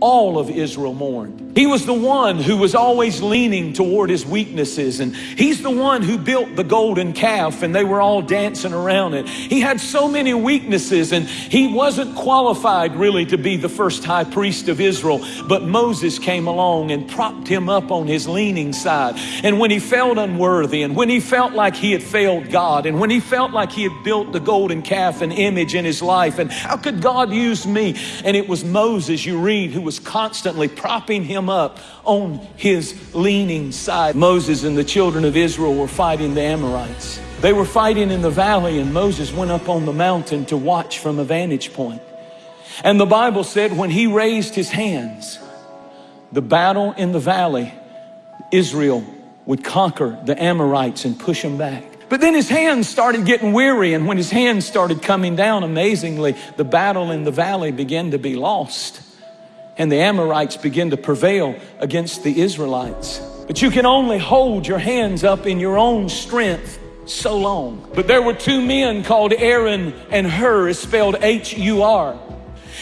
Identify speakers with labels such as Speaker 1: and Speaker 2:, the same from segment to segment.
Speaker 1: all of Israel mourned. He was the one who was always leaning toward his weaknesses, and he's the one who built the golden calf, and they were all dancing around it. He had so many weaknesses, and he wasn't qualified really to be the first high priest of Israel. But Moses came along and propped him up on his leaning side. And when he felt unworthy, and when he felt like he had failed God, and when he felt like he had built the golden calf, an image in his life, and how could God use me? And it was Moses, you read, who was constantly propping him up on his leaning side. Moses and the children of Israel were fighting the Amorites. They were fighting in the valley, and Moses went up on the mountain to watch from a vantage point. And the Bible said when he raised his hands, the battle in the valley, Israel would conquer the Amorites and push them back. But then his hands started getting weary, and when his hands started coming down, amazingly, the battle in the valley began to be lost and the Amorites begin to prevail against the Israelites. But you can only hold your hands up in your own strength so long. But there were two men called Aaron and Hur, is spelled H-U-R.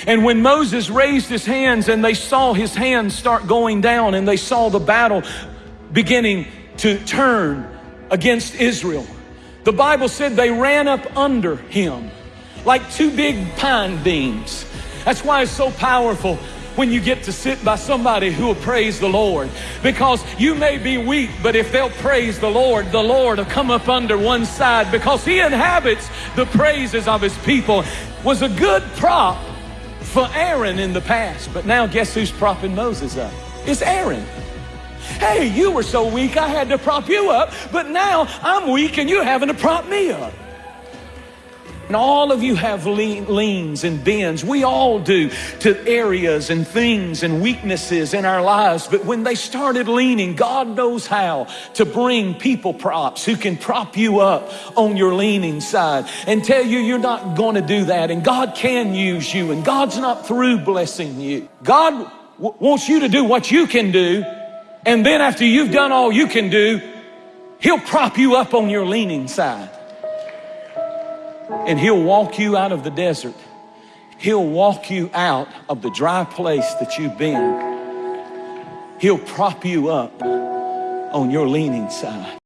Speaker 1: And when Moses raised his hands and they saw his hands start going down and they saw the battle beginning to turn against Israel, the Bible said they ran up under him like two big pine beams. That's why it's so powerful when you get to sit by somebody who will praise the Lord. Because you may be weak, but if they'll praise the Lord, the Lord will come up under one side because he inhabits the praises of his people. Was a good prop for Aaron in the past, but now guess who's propping Moses up? It's Aaron. Hey, you were so weak I had to prop you up, but now I'm weak and you're having to prop me up. And all of you have leans and bends. We all do to areas and things and weaknesses in our lives. But when they started leaning, God knows how to bring people props who can prop you up on your leaning side and tell you you're not going to do that. And God can use you and God's not through blessing you. God wants you to do what you can do. And then after you've done all you can do, He'll prop you up on your leaning side. And he'll walk you out of the desert. He'll walk you out of the dry place that you've been. He'll prop you up on your leaning side.